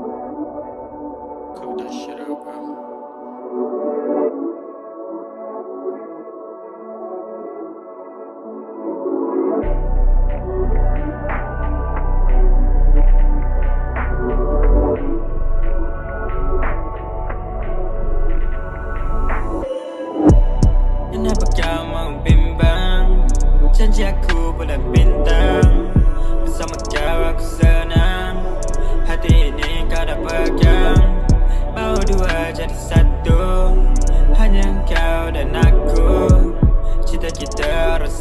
Cook that shit up, bintang hanya kau dan aku Cita kita harus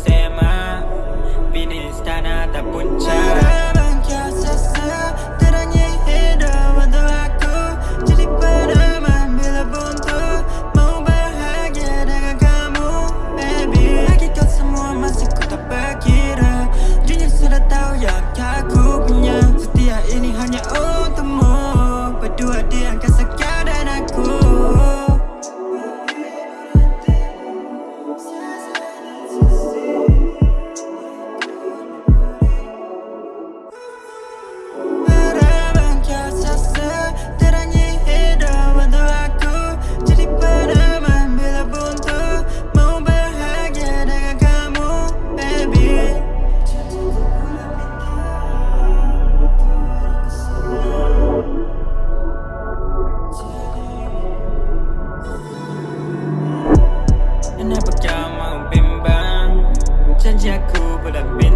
would have been.